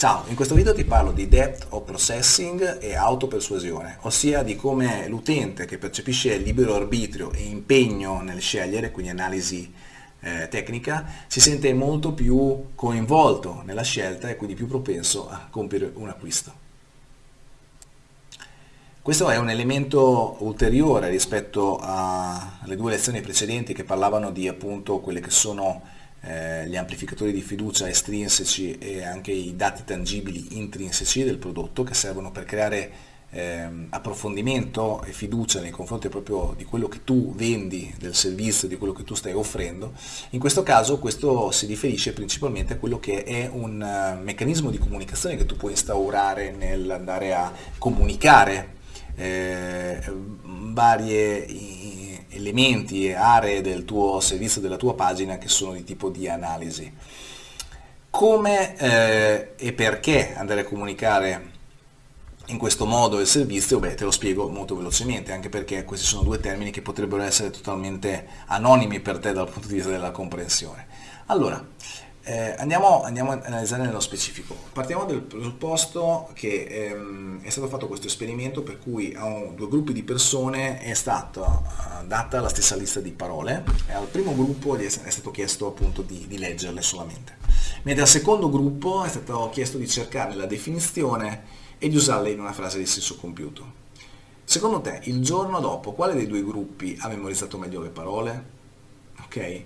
Ciao, in questo video ti parlo di depth of processing e autopersuasione, ossia di come l'utente che percepisce libero arbitrio e impegno nel scegliere, quindi analisi eh, tecnica, si sente molto più coinvolto nella scelta e quindi più propenso a compiere un acquisto. Questo è un elemento ulteriore rispetto alle due lezioni precedenti che parlavano di appunto quelle che sono eh, gli amplificatori di fiducia estrinseci e anche i dati tangibili intrinseci del prodotto che servono per creare eh, approfondimento e fiducia nei confronti proprio di quello che tu vendi, del servizio, di quello che tu stai offrendo. In questo caso questo si riferisce principalmente a quello che è un uh, meccanismo di comunicazione che tu puoi instaurare nell'andare a comunicare eh, varie elementi e aree del tuo servizio, della tua pagina che sono di tipo di analisi. Come eh, e perché andare a comunicare in questo modo il servizio? Beh, te lo spiego molto velocemente, anche perché questi sono due termini che potrebbero essere totalmente anonimi per te dal punto di vista della comprensione. Allora, eh, andiamo, andiamo, a analizzare nello specifico. Partiamo dal presupposto che ehm, è stato fatto questo esperimento per cui a un, due gruppi di persone è stata uh, data la stessa lista di parole e al primo gruppo è, è stato chiesto appunto di, di, leggerle solamente, mentre al secondo gruppo è stato chiesto di cercare la definizione e di usarle in una frase di senso compiuto. Secondo te, il giorno dopo, quale dei due gruppi ha memorizzato meglio le parole? Ok?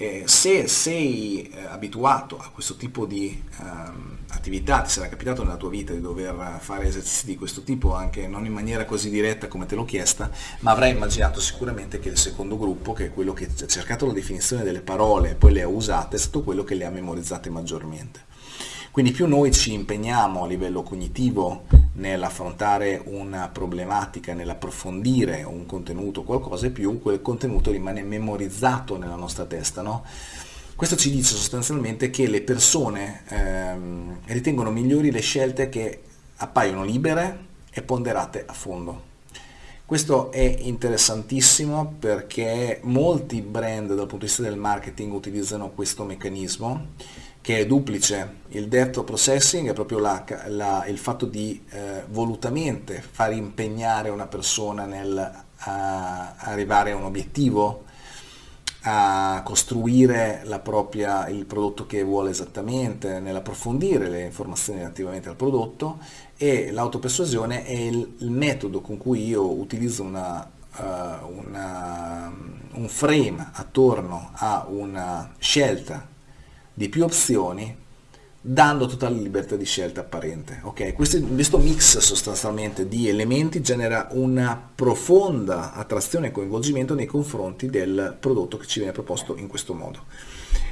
Eh, se sei eh, abituato a questo tipo di ehm, attività, ti sarà capitato nella tua vita di dover fare esercizi di questo tipo, anche non in maniera così diretta come te l'ho chiesta, ma avrai immaginato sicuramente che il secondo gruppo, che è quello che ha cercato la definizione delle parole e poi le ha usate, è stato quello che le ha memorizzate maggiormente. Quindi più noi ci impegniamo a livello cognitivo nell'affrontare una problematica, nell'approfondire un contenuto, qualcosa, più quel contenuto rimane memorizzato nella nostra testa. No? Questo ci dice sostanzialmente che le persone ehm, ritengono migliori le scelte che appaiono libere e ponderate a fondo. Questo è interessantissimo perché molti brand dal punto di vista del marketing utilizzano questo meccanismo che è duplice. Il depth processing è proprio la, la, il fatto di eh, volutamente far impegnare una persona nel arrivare a un obiettivo, a costruire propria, il prodotto che vuole esattamente, nell'approfondire le informazioni relativamente al prodotto e l'autopersuasione è il, il, metodo con cui io utilizzo una, uh, una, un frame attorno a una scelta di più opzioni dando totale libertà di scelta apparente. Okay? Questo, questo, mix sostanzialmente di elementi genera una profonda attrazione e coinvolgimento nei confronti del prodotto che ci viene proposto in questo modo.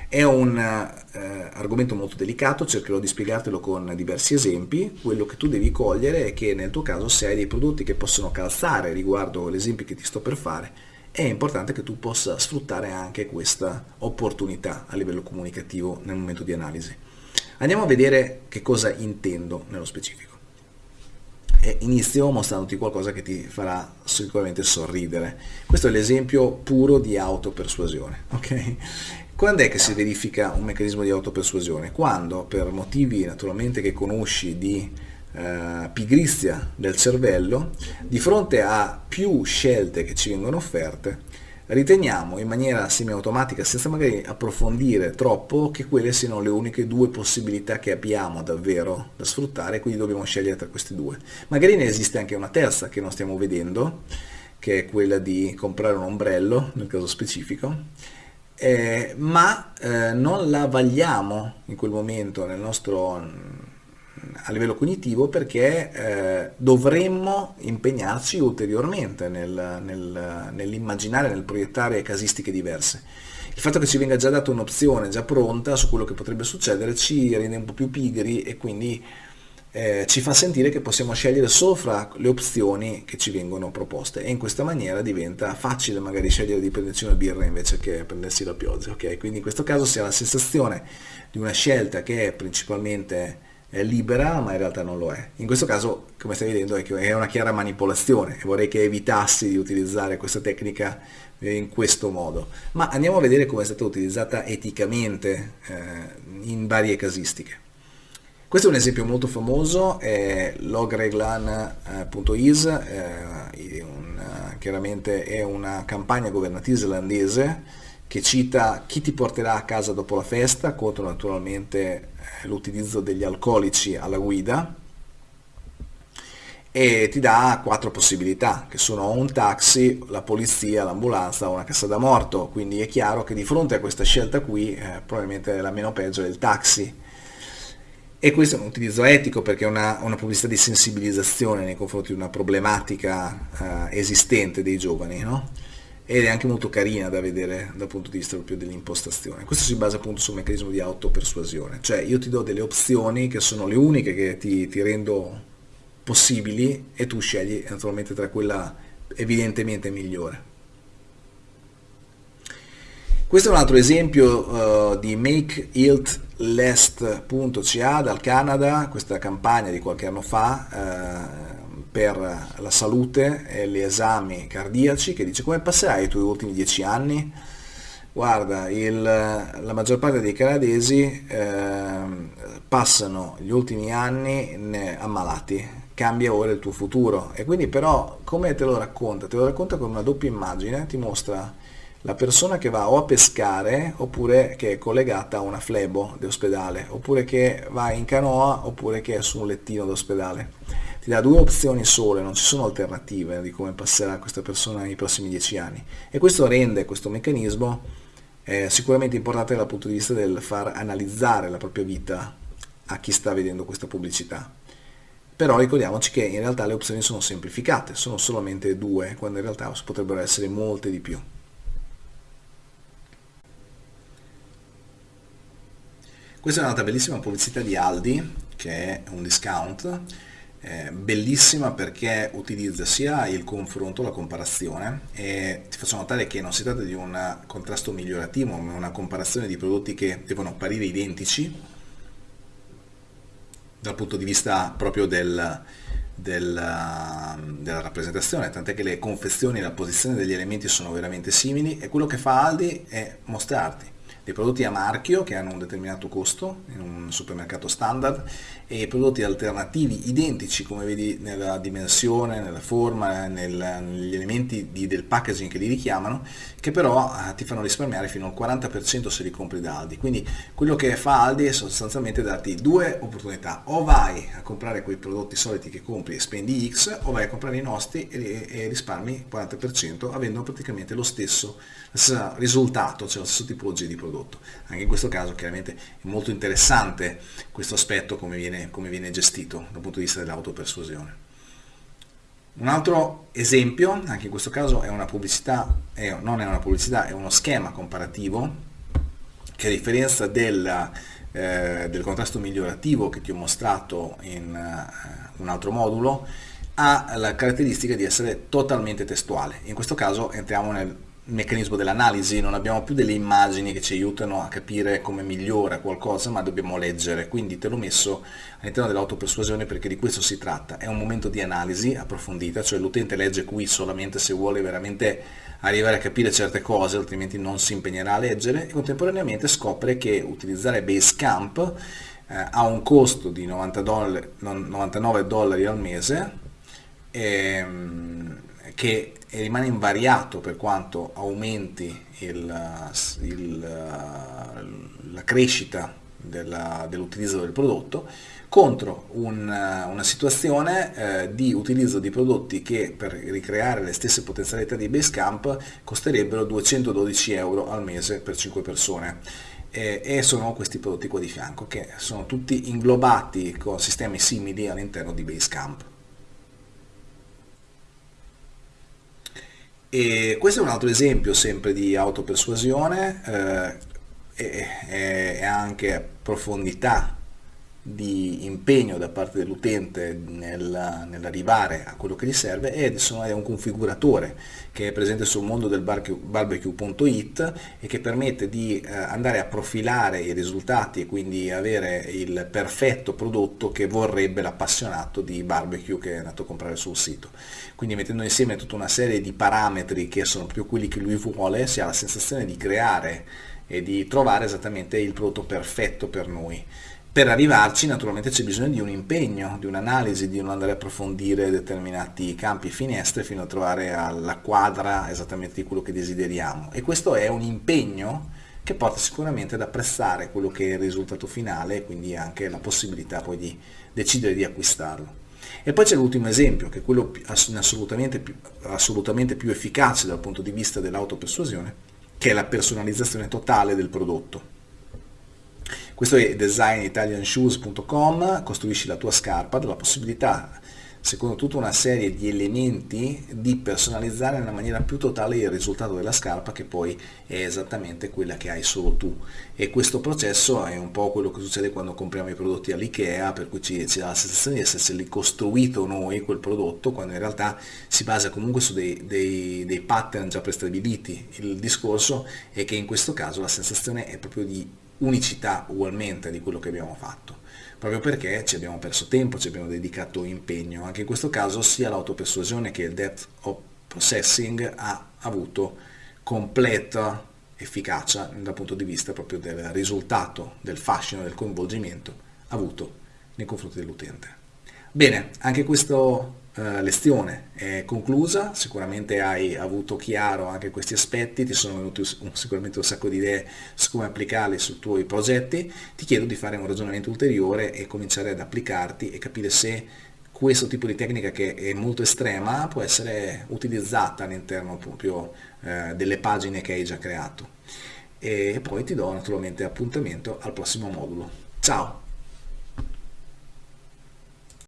È un eh, argomento molto delicato, cercherò di spiegartelo con diversi esempi. Quello che tu devi cogliere è che nel tuo caso se hai dei prodotti che possono calzare riguardo l'esempio che ti sto per fare, è importante che tu possa sfruttare anche questa opportunità a livello comunicativo nel momento di analisi. Andiamo a vedere che cosa intendo nello specifico. E inizio mostrandoti qualcosa che ti farà sicuramente sorridere. Questo è l'esempio puro di autopersuasione. Okay? Quando è che si verifica un meccanismo di autopersuasione? Quando per motivi naturalmente che conosci di eh, pigrizia del cervello, di fronte a più scelte che ci vengono offerte, riteniamo in maniera semi-automatica, senza magari approfondire troppo, che quelle siano le uniche due possibilità che abbiamo davvero da sfruttare, quindi dobbiamo scegliere tra queste due. Magari ne esiste anche una terza che non stiamo vedendo, che è quella di comprare un ombrello, nel caso specifico, eh, ma eh, non la vagliamo in quel momento nel nostro a livello cognitivo perché eh, dovremmo impegnarci ulteriormente nel, nel, nell'immaginare, nel proiettare casistiche diverse. Il fatto che ci venga già data un'opzione già pronta su quello che potrebbe succedere ci rende un po' più pigri e quindi eh, ci fa sentire che possiamo scegliere solo fra le opzioni che ci vengono proposte e in questa maniera diventa facile magari scegliere di prenderci una birra invece che prendersi la pioggia. Okay? Quindi in questo caso si ha la sensazione di una scelta che è principalmente è libera ma in realtà non lo è. In questo caso come stai vedendo è una chiara manipolazione e vorrei che evitassi di utilizzare questa tecnica in questo modo. Ma andiamo a vedere come è stata utilizzata eticamente eh, in varie casistiche. Questo è un esempio molto famoso, è logreglan.is, eh, chiaramente è una campagna governativa islandese che cita chi ti porterà a casa dopo la festa contro naturalmente eh, l'utilizzo degli alcolici alla guida e ti dà quattro possibilità che sono un taxi, la polizia, l'ambulanza o una cassa da morto quindi è chiaro che di fronte a questa scelta qui eh, probabilmente la meno peggio è il taxi e questo è un utilizzo etico perché è una, una pubblicità di sensibilizzazione nei confronti di una problematica eh, esistente dei giovani no? Ed è anche molto carina da vedere dal punto di vista proprio dell'impostazione. Questo si basa appunto sul meccanismo di autopersuasione, cioè io ti do delle opzioni che sono le uniche che ti, ti rendo possibili e tu scegli naturalmente tra quella evidentemente migliore. Questo è un altro esempio uh, di makeiltlest.ca dal Canada, questa campagna di qualche anno fa uh, per la salute e gli esami cardiaci che dice come passerai i tuoi ultimi dieci anni? Guarda, il, la maggior parte dei canadesi eh, passano gli ultimi anni ammalati, cambia ora il tuo futuro e quindi però come te lo racconta? Te lo racconta con una doppia immagine, ti mostra la persona che va o a pescare oppure che è collegata a una flebo di ospedale oppure che va in canoa oppure che è su un lettino d'ospedale ti dà due opzioni sole, non ci sono alternative di come passerà questa persona nei prossimi dieci anni e questo rende questo meccanismo eh, sicuramente importante dal punto di vista del far analizzare la propria vita a chi sta vedendo questa pubblicità. Però ricordiamoci che in realtà le opzioni sono semplificate, sono solamente due, quando in realtà potrebbero essere molte di più. Questa è un'altra bellissima pubblicità di Aldi, che è un discount, bellissima perché utilizza sia il confronto, la comparazione e ti faccio notare che non si tratta di un contrasto migliorativo ma una comparazione di prodotti che devono apparire identici dal punto di vista proprio del, del, della rappresentazione, tant'è che le confezioni e la posizione degli elementi sono veramente simili e quello che fa Aldi è mostrarti dei prodotti a marchio che hanno un determinato costo in un supermercato standard e prodotti alternativi identici come vedi nella dimensione, nella forma, nel, negli elementi di, del packaging che li richiamano che però eh, ti fanno risparmiare fino al 40% se li compri da Aldi. Quindi quello che fa Aldi è sostanzialmente darti due opportunità. O vai a comprare quei prodotti soliti che compri e spendi X o vai a comprare i nostri e, e risparmi 40% avendo praticamente lo stesso, risultato cioè lo stesso tipologia di prodotto prodotto. Anche in questo caso chiaramente è molto interessante questo aspetto come viene, come viene gestito dal punto di vista dell'autopersuasione. Un altro esempio, anche in questo caso è una pubblicità, è, non è una pubblicità, è uno schema comparativo che a differenza del, eh, del contrasto migliorativo che ti ho mostrato in uh, un altro modulo, ha la caratteristica di essere totalmente testuale. In questo caso entriamo nel meccanismo dell'analisi, non abbiamo più delle immagini che ci aiutano a capire come migliora qualcosa, ma dobbiamo leggere, quindi te l'ho messo all'interno dell'autopersuasione perché di questo si tratta, è un momento di analisi approfondita, cioè l'utente legge qui solamente se vuole veramente arrivare a capire certe cose, altrimenti non si impegnerà a leggere, e contemporaneamente scopre che utilizzare Basecamp eh, ha un costo di 90 dollari, 99 dollari al mese, ehm, che rimane invariato per quanto aumenti il, il, la crescita dell'utilizzo del prodotto contro un, una situazione eh, di utilizzo di prodotti che per ricreare le stesse potenzialità di Basecamp costerebbero 212 euro al mese per 5 persone e sono questi prodotti qua di fianco che sono tutti inglobati con sistemi simili all'interno di Basecamp. E questo è un altro esempio sempre di autopersuasione eh, e, e, anche profondità di impegno da parte dell'utente nel, nell'arrivare a quello che gli serve ed è un configuratore che è presente sul mondo del barbecue.it e che permette di eh, andare a profilare i risultati e quindi avere il perfetto prodotto che vorrebbe l'appassionato di barbecue che è andato a comprare sul sito. Quindi mettendo insieme tutta una serie di parametri che sono proprio quelli che lui vuole si ha la sensazione di creare e di trovare esattamente il prodotto perfetto per noi Per arrivarci naturalmente c'è bisogno di un impegno, di un'analisi, di non andare a approfondire determinati campi e finestre fino a trovare alla quadra esattamente di quello che desideriamo. E questo è un impegno che porta sicuramente ad apprezzare quello che è il risultato finale e quindi anche la possibilità poi di decidere di acquistarlo. E poi c'è l'ultimo esempio, che è quello assolutamente più, assolutamente più efficace dal punto di vista dell'autopersuasione, che è la personalizzazione totale del prodotto. Questo è designitalianshoes.com, costruisci la tua scarpa, della possibilità secondo tutta una serie di elementi di personalizzare nella maniera più totale il risultato della scarpa che poi è esattamente quella che hai solo tu. E questo processo è un po' quello che succede quando compriamo i prodotti all'IKEA per cui ci, ci dà la sensazione di esserci costruito noi quel prodotto quando in realtà si basa comunque su dei, dei, dei pattern già prestabiliti. Il discorso è che in questo caso la sensazione è proprio di unicità ugualmente di quello che abbiamo fatto proprio perché ci abbiamo perso tempo, ci abbiamo dedicato impegno. Anche in questo caso sia l'autopersuasione che il depth of processing ha avuto completa efficacia dal punto di vista proprio del risultato, del fascino, del coinvolgimento avuto nei confronti dell'utente. Bene, anche questo eh, lezione è conclusa, sicuramente hai avuto chiaro anche questi aspetti, ti sono venuti sicuramente un sacco di idee su come applicarli sui tuoi progetti, ti chiedo di fare un ragionamento ulteriore e cominciare ad applicarti e capire se questo tipo di tecnica che è molto estrema può essere utilizzata all'interno proprio eh, delle pagine che hai già creato. E poi ti do naturalmente appuntamento al prossimo modulo. Ciao!